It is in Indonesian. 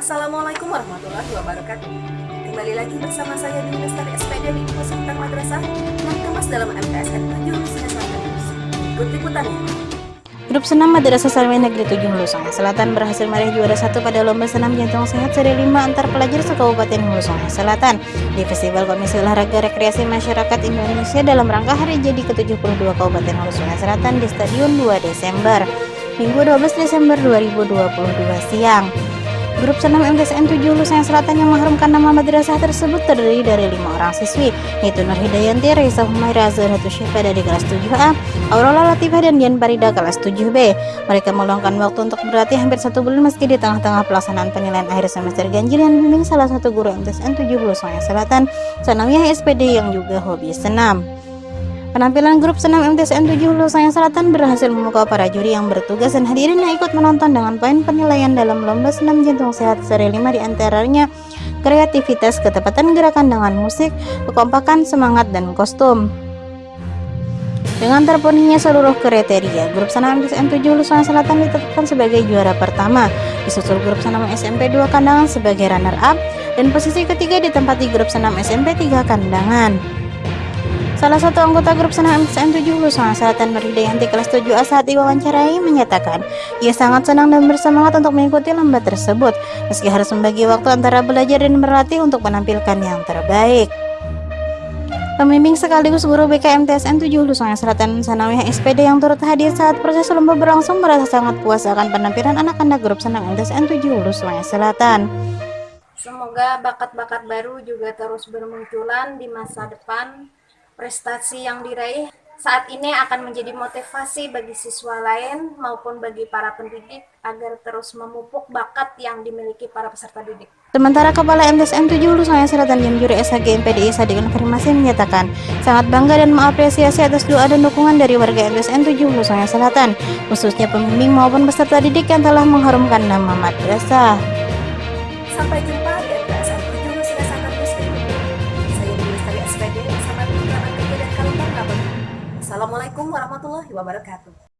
Assalamualaikum warahmatullahi wabarakatuh. Kembali lagi bersama saya di Lestari SPD di Info Madrasah yang kemas dalam MTSN 7 Lusina Selatan. Ikut liputannya. Grup senam Madrasah Salmin Negeri 7 Hulu Selatan berhasil meraih juara satu pada lomba senam jantung sehat seri 5 antar pelajar sekabupaten Hulu Sungai Selatan di Festival Komisi Olahraga Rekreasi Masyarakat Indonesia dalam rangka hari jadi ke-72 Kabupaten Hulu Sungai Selatan di Stadion 2 Desember, Minggu 12 Desember 2022 siang. Grup senam MTSN 7 Hulu Sungai Selatan yang mengharumkan nama madrasah tersebut terdiri dari lima orang siswi, yaitu Nur Hidayanti, Raisa Humaira, Zahra Syifa dari kelas 7A, Aurora Latifah dan Dian Parida kelas 7B. Mereka meluangkan waktu untuk berlatih hampir satu bulan meski di tengah-tengah pelaksanaan penilaian akhir semester ganjil yang dibimbing salah satu guru MTSN 7 Hulu Sungai Selatan, Sanawiyah SPD yang juga hobi senam. Penampilan grup senam MTSN 7 Hulu Selatan berhasil memukau para juri yang bertugas dan hadirin yang ikut menonton dengan poin penilaian dalam lomba senam jantung sehat seri 5 di antaranya kreativitas, ketepatan gerakan dengan musik, kekompakan, semangat, dan kostum. Dengan terpenuhinya seluruh kriteria, grup senam MTSN 7 Hulu Sungai Selatan ditetapkan sebagai juara pertama, disusul grup senam SMP 2 Kandangan sebagai runner up, dan posisi ketiga ditempati grup senam SMP 3 Kandangan. Salah satu anggota grup senam MTSN 7 Hulu Sungai Selatan Nurhidayanti kelas 7A saat diwawancarai menyatakan ia sangat senang dan bersemangat untuk mengikuti lomba tersebut meski harus membagi waktu antara belajar dan berlatih untuk menampilkan yang terbaik. Pembimbing sekaligus guru BK MTSN 7 Hulu Sungai Selatan Sanawiyah SPD yang turut hadir saat proses lomba berlangsung merasa sangat puas akan penampilan anak-anak grup senam MTSN 7 Hulu Sungai Selatan. Semoga bakat-bakat baru juga terus bermunculan di masa depan Prestasi yang diraih saat ini akan menjadi motivasi bagi siswa lain maupun bagi para pendidik agar terus memupuk bakat yang dimiliki para peserta didik. Sementara Kepala MTSN 7 Hulu Sungai Selatan yang juri SHG MPDI Sadik Konfirmasi menyatakan sangat bangga dan mengapresiasi atas doa dan dukungan dari warga MTSN 7 Hulu Sungai Selatan, khususnya pembimbing maupun peserta didik yang telah mengharumkan nama madrasah. Sampai jumpa Assalamualaikum warahmatullahi wabarakatuh.